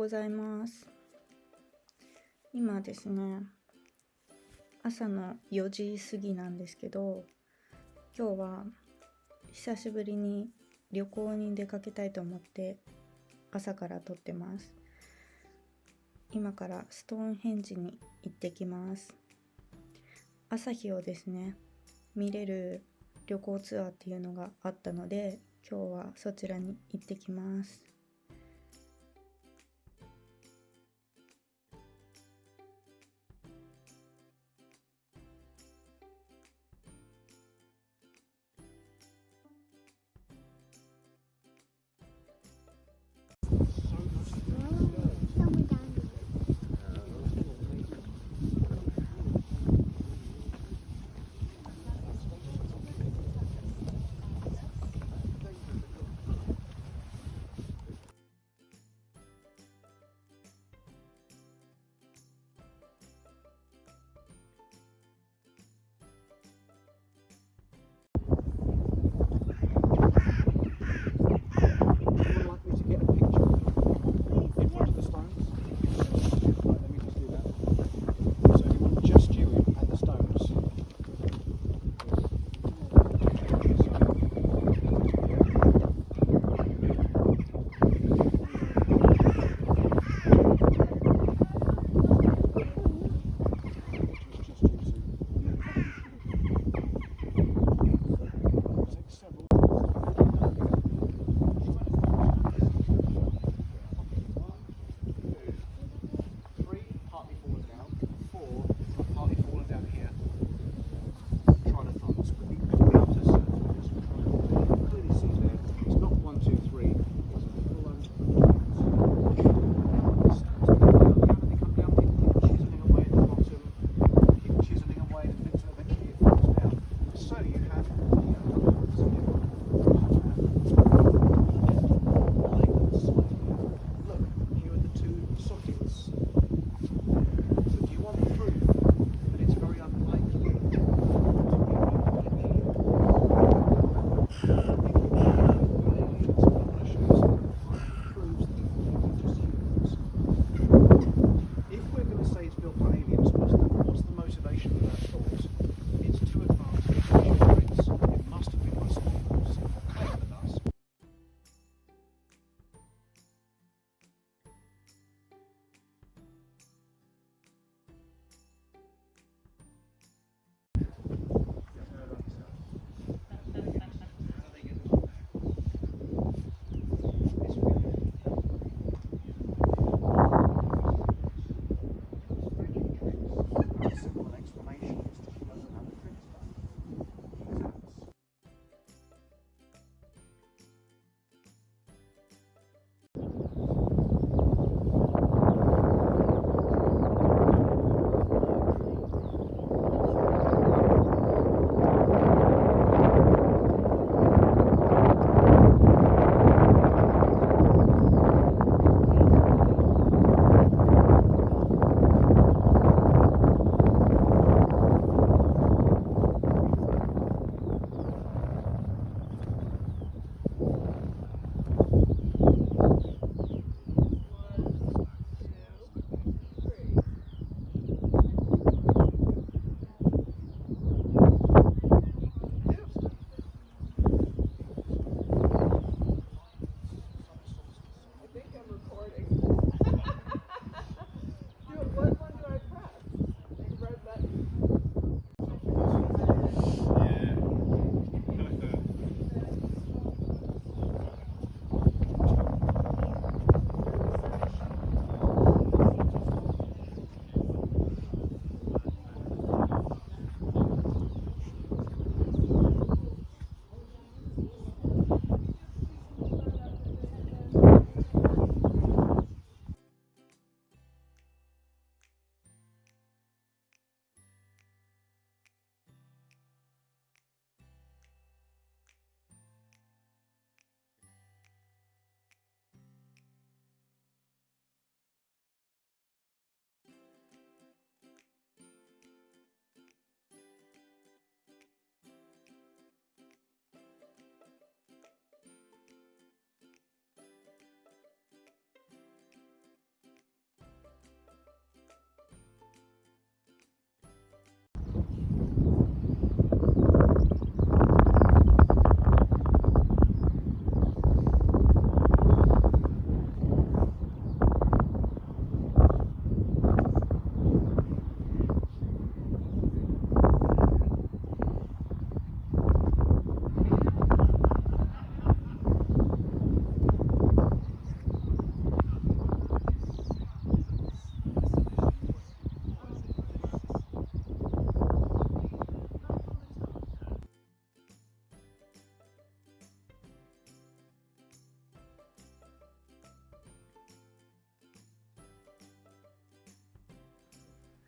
ございます。今ですね朝の4時過ぎなんですけど今日は久しぶりに旅行に出かけたいと思って朝から撮ってます。今からストーンヘンジに行ってきます。朝日をですね見れる旅行ツアーっていうのがあったので今日はそちらに行ってきます。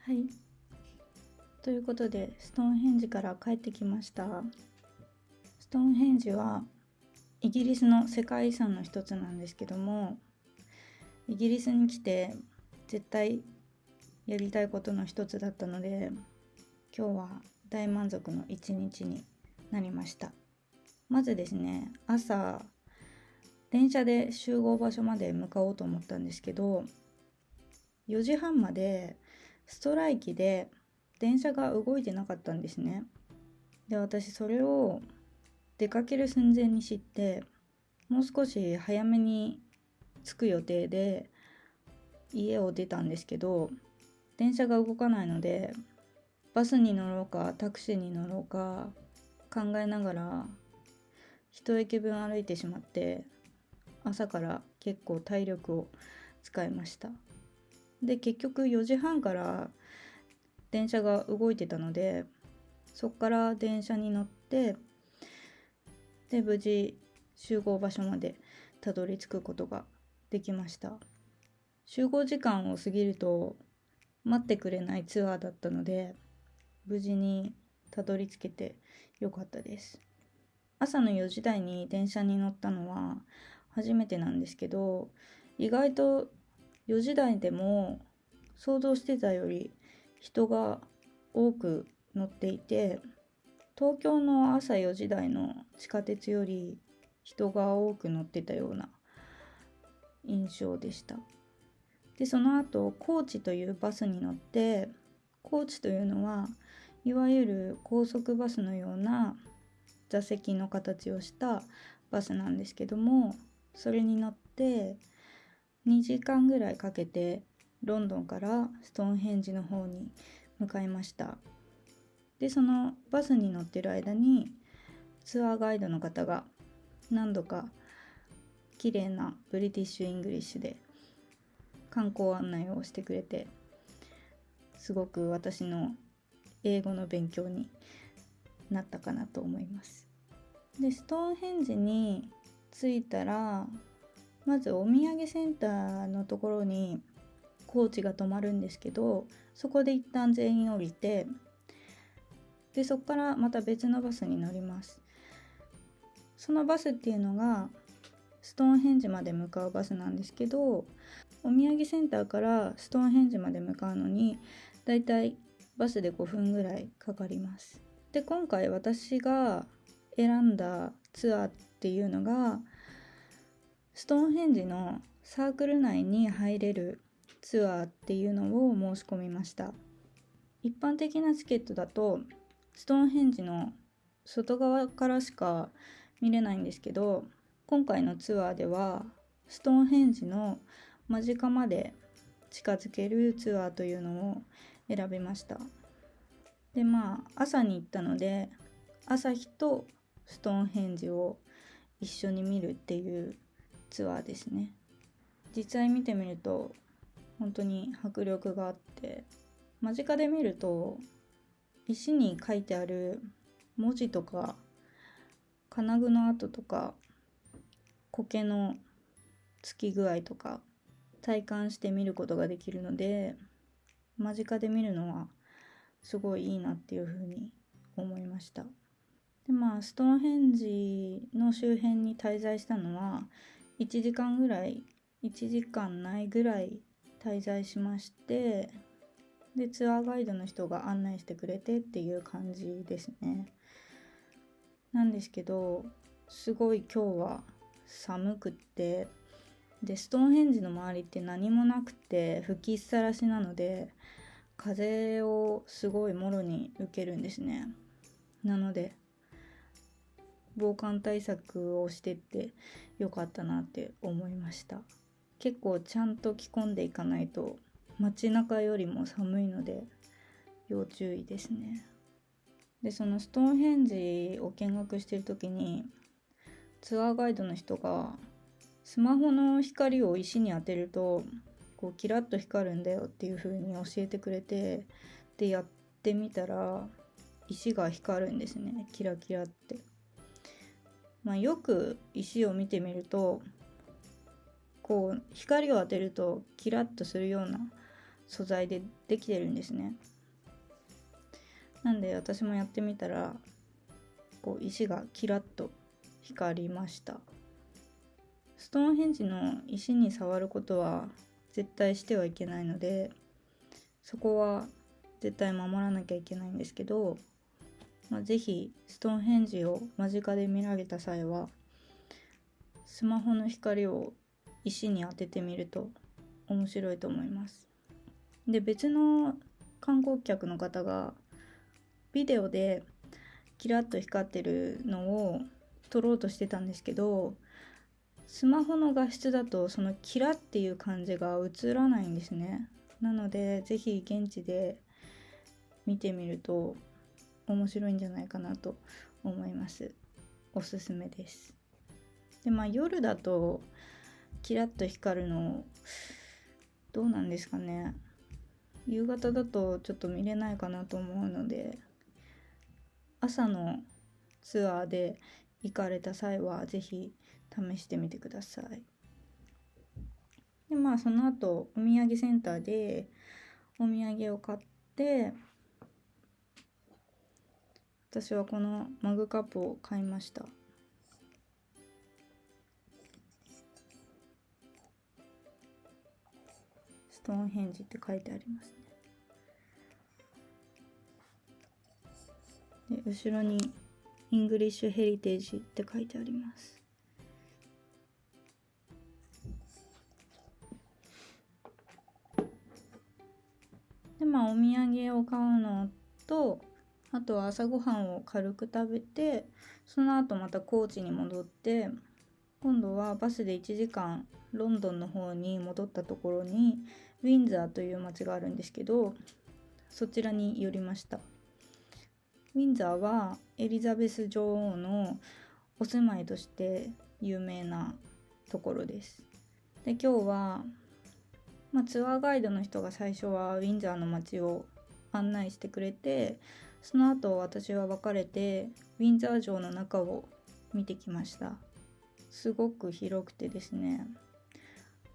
はい。ということでストーンヘンジから帰ってきました。ストーンヘンジはイギリスの世界遺産の一つなんですけどもイギリスに来て絶対やりたいことの一つだったので今日は大満足の一日になりました。まずですね朝電車で集合場所まで向かおうと思ったんですけど4時半までストライキで電車が動いてなかったんですね。で私それを出かける寸前に知ってもう少し早めに着く予定で家を出たんですけど電車が動かないのでバスに乗ろうかタクシーに乗ろうか考えながら一駅分歩いてしまって朝から結構体力を使いました。で結局4時半から電車が動いてたのでそっから電車に乗ってで無事集合場所までたどり着くことができました。集合時間を過ぎると待ってくれないツアーだったので無事にたどり着けてよかったです。朝の4時台に電車に乗ったのは初めてなんですけど意外と4時台でも想像してたより人が多く乗っていて東京の朝4時台の地下鉄より人が多く乗ってたような印象でした。でその後高知というバスに乗ってコーチというのはいわゆる高速バスのような座席の形をしたバスなんですけどもそれに乗って2時間ぐらいかけてロンドンからストーンヘンジの方に向かいました。でそのバスに乗ってる間にツアーガイドの方が何度か綺麗な British English で観光案内をしてくれてすごく私の英語の勉強になったかなと思います。でストーンヘンジに着いたらまずお土産センターのところにコーチが泊まるんですけどそこで一旦全員降りてでそこからまた別のバスに乗ります。そのバスっていうのがストーンヘンジまで向かうバスなんですけどお土産センターからストーンヘンジまで向かうのにだいたいバスで5分ぐらいかかります。で今回私が選んだツアーっていうのがストーンヘンジのサークル内に入れるツアーっていうのを申し込みました。一般的なチケットだとストーンヘンジの外側からしか見れないんですけど今回のツアーではストーンヘンジの間近まで近づけるツアーというのを選びました。でまあ朝に行ったので朝日とストーンヘンジを一緒に見るっていうツアーですね。実際見てみると本当に迫力があって間近で見ると石に書いてある文字とか金具の跡とか苔のつき具合とか体感して見ることができるので間近で見るのはすごいいいなっていうふうに思いました。でまあストーンヘンジの周辺に滞在したのは1時間ぐらい1時間ないぐらい滞在しましてでツアーガイドの人が案内してくれてっていう感じですね。なんですけどすごい今日は寒くってでストーンヘンジの周りって何もなくて吹きっさらしなので風をすごいもろに受けるんですね。なので防寒対策をしてってよかったなって思いました。結構ちゃんと着込んでいかないと街中よりも寒いので要注意ですね。でそのストーンヘンジを見学してる時にツアーガイドの人がスマホの光を石に当てるとこうキラッと光るんだよっていう風に教えてくれてでやってみたら石が光るんですね。キラキラって。まあ、よく石を見てみるとこう光を当てるとキラッとするような素材でできてるんですね。なんで私もやってみたらこう石がキラッと光りました。ストーンヘンジの石に触ることは絶対してはいけないのでそこは絶対守らなきゃいけないんですけど、まあ、是非ストーンヘンジを間近で見られた際はスマホの光を石に当ててみると面白いと思います。で別の観光客の方がビデオでキラッと光ってるのを撮ろうとしてたんですけどスマホの画質だとそのキラっていう感じが映らないんですねなので是非現地で見てみると面白いんじゃないかなと思います。おすすめです。でまあ夜だとキラッと光るのどうなんですかね。夕方だとちょっと見れないかなと思うので朝のツアーで行かれた際は是非試してみてください。でまあその後お土産センターでお土産を買って私はこのマグカップを買いました。ストーンヘンジって書いてありますね。で後ろにイングリッシュヘリテージって書いてありますでまあお土産を買うのとあとは朝ごはんを軽く食べてその後また高知に戻って今度はバスで1時間ロンドンの方に戻ったところにウィンザーという町があるんですけどそちらに寄りましたウィンザーはエリザベス女王のお住まいとして有名なところです。で今日は、まあ、ツアーガイドの人が最初はウィンザーの街を案内してくれてその後私は別れてウィンザー城の中を見てきました。すごく広くてですね。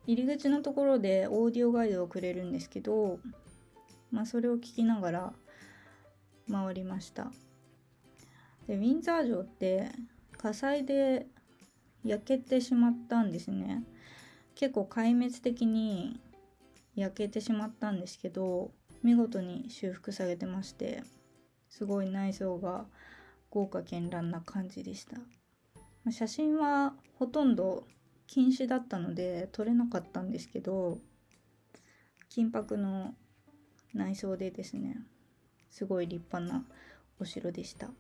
入り口のところでオーディオガイドをくれるんですけどまあそれを聞きながら回りました。でウィンザー城って火災で焼けてしまったんですね。結構壊滅的に焼けてしまったんですけど見事に修復されてまして。すごい内装が豪華絢爛な感じでした。写真はほとんど禁止だったので撮れなかったんですけど金箔の内装でですねすごい立派なお城でした。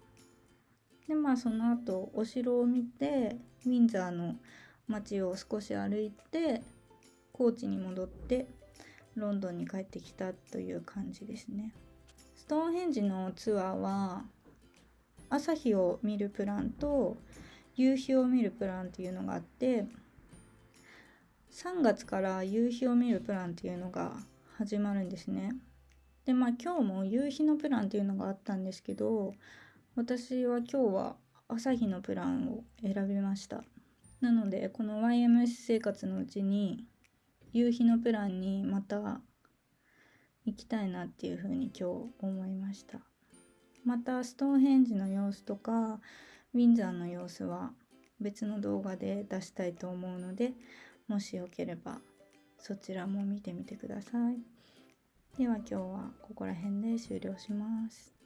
でまあその後お城を見てウィンザーの街を少し歩いて高知に戻ってロンドンに帰ってきたという感じですね。トーンヘンジのツアーは朝日を見るプランと夕日を見るプランっていうのがあって3月から夕日を見るプランっていうのが始まるんですね。でまあ今日も夕日のプランっていうのがあったんですけど私は今日は朝日のプランを選びました。なのでこの YMS 生活のうちに夕日のプランにまた行きたいなっていうふうに今日思いましたまたストーンヘンジの様子とかウィンザーの様子は別の動画で出したいと思うのでもしよければそちらも見てみてください。では今日はここら辺で終了します。